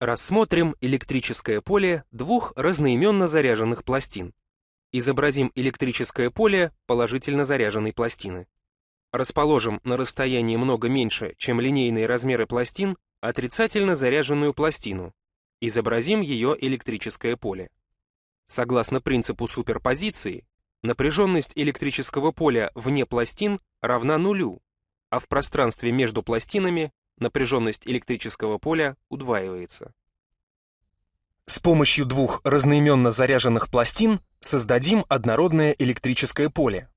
Рассмотрим электрическое поле двух разноименно заряженных пластин. Изобразим электрическое поле положительно заряженной пластины. Расположим на расстоянии много меньше, чем линейные размеры пластин, отрицательно заряженную пластину. Изобразим ее электрическое поле. Согласно принципу суперпозиции, напряженность электрического поля вне пластин равна нулю, а в пространстве между пластинами напряженность электрического поля удваивается. С помощью двух разноименно заряженных пластин создадим однородное электрическое поле.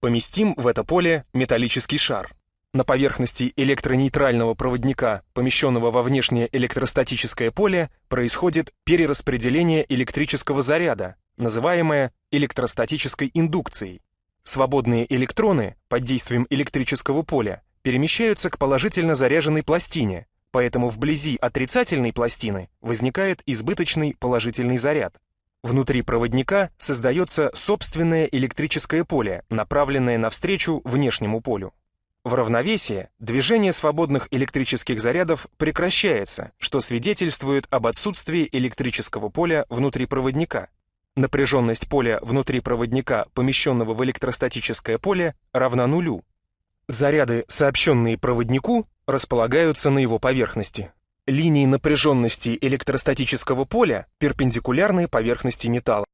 Поместим в это поле металлический шар. На поверхности электронейтрального проводника, помещенного во внешнее электростатическое поле, происходит перераспределение электрического заряда, называемое электростатической индукцией. Свободные электроны под действием электрического поля перемещаются к положительно заряженной пластине, поэтому вблизи отрицательной пластины возникает избыточный положительный заряд. Внутри проводника создается собственное электрическое поле, направленное навстречу внешнему полю. В равновесии движение свободных электрических зарядов прекращается, что свидетельствует об отсутствии электрического поля внутри проводника. Напряженность поля внутри проводника, помещенного в электростатическое поле, равна нулю, Заряды, сообщенные проводнику, располагаются на его поверхности. Линии напряженности электростатического поля перпендикулярны поверхности металла.